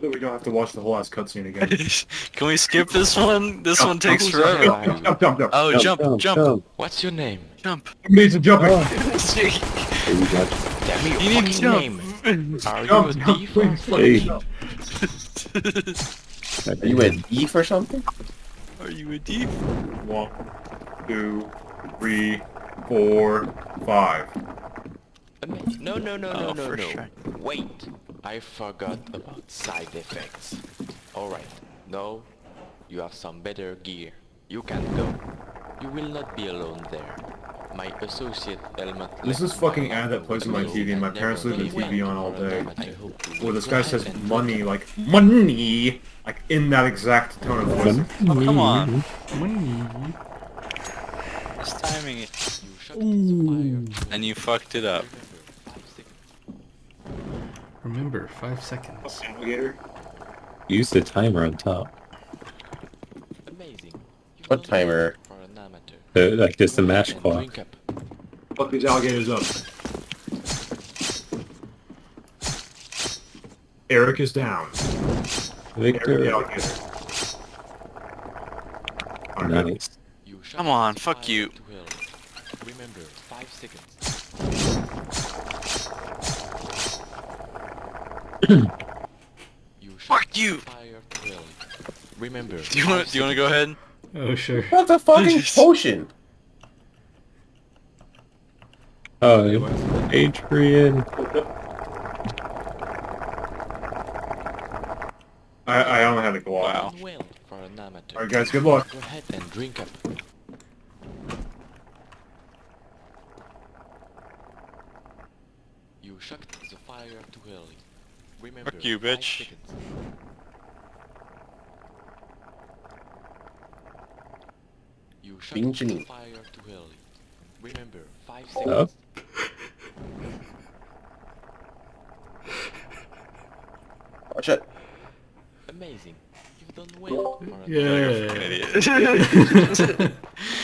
That we don't have to watch the whole ass cutscene again. Can we skip this one? This Jump, one takes jump, forever. Oh, jump, jump, jump, jump. Oh, jump, jump, What's your name? jump. Somebody's a jumping. Hey, we got Tell me You need to jump. name. Are you Jump, a jump, thief? please, Hey. Are you a thief or something? Are you a deep? One, two, three, four, five. No, no, no, no, Oh, no, no. try. Wait. I forgot about side effects. Alright. Now, you have some better gear. You can go. You will not be alone there. My associate Elmat... This is fucking ad that plays on my TV and my parents leave the TV on all day. Where this guy says money like money like in that exact tone of voice. Oh, come on. Just timing it. And you fucked it up. Remember, five seconds. Alligator. Use the timer on top. Amazing. You've What timer? For an amateur. The, like just the Go match ahead clock. Fuck these alligators up. Eric is down. Eric the Victor. Nice. Come on, fuck you. Remember, five seconds. You Fuck you. Fire to hell. Remember. Do you want? five Do you want to go ahead? Oh, sure. What's a fucking potion? Oh, Adrian. I, I only had to go Wow. Well, for an amateur. Alright guys, good luck. Go ahead and drink up. You shocked the fire too early. Remember, Fuck you, bitch. seconds. You shocked Bing the fire too early. Remember, five Oh. seconds. Watch it. Amazing. You've done well for an You're a Yeah. fucking idiot.